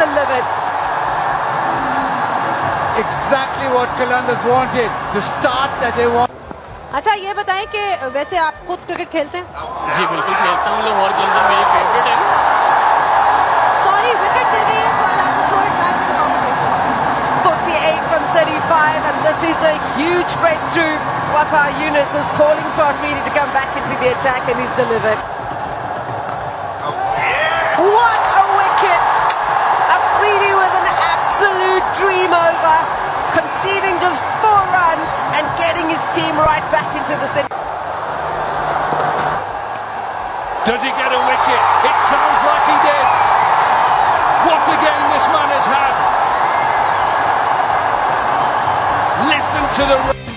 delivered. Exactly what Columbus wanted, the start that they want. अच्छा ये बताएं कि वैसे आप खुद क्रिकेट खेलते हैं? जी बिल्कुल खेलता हूँ और खेलता मेरी फेवरेट है। Sorry, wicket गिर गई है so I throw it back to the competition 48 from 35 and this is a huge breakthrough. Waqar Younis was calling for Afridi to come back into the attack and he's delivered. Team right back into the city. Does he get a wicket? It sounds like he did. What a game this man has had. Listen to the...